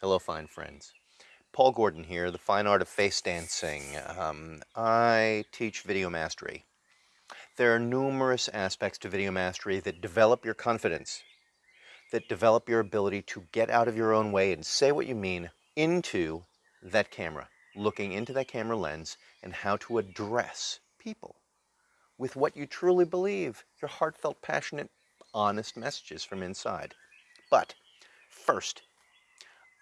Hello, fine friends. Paul Gordon here, the fine art of face dancing. Um, I teach video mastery. There are numerous aspects to video mastery that develop your confidence, that develop your ability to get out of your own way and say what you mean into that camera, looking into that camera lens and how to address people with what you truly believe, your heartfelt, passionate, honest messages from inside. But first,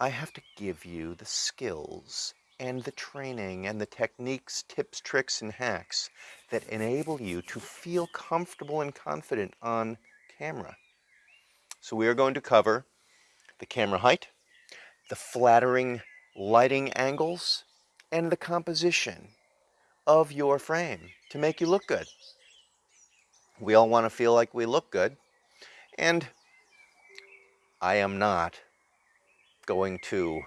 I have to give you the skills and the training and the techniques, tips, tricks, and hacks that enable you to feel comfortable and confident on camera. So we are going to cover the camera height, the flattering lighting angles, and the composition of your frame to make you look good. We all want to feel like we look good, and I am not going to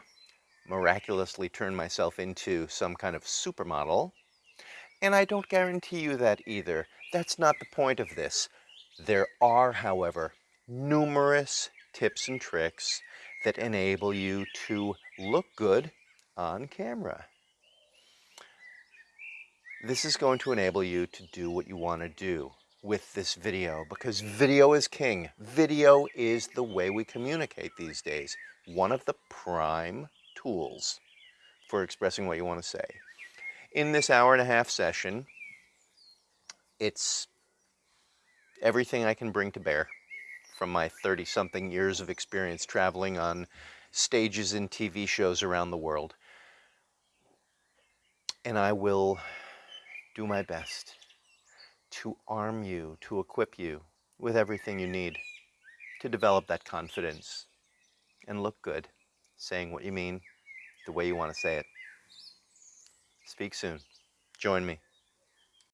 miraculously turn myself into some kind of supermodel. And I don't guarantee you that either. That's not the point of this. There are, however, numerous tips and tricks that enable you to look good on camera. This is going to enable you to do what you want to do with this video because video is king. Video is the way we communicate these days one of the prime tools for expressing what you want to say. In this hour and a half session, it's everything I can bring to bear from my 30 something years of experience traveling on stages and TV shows around the world. And I will do my best to arm you, to equip you with everything you need to develop that confidence and look good, saying what you mean the way you want to say it. Speak soon. Join me.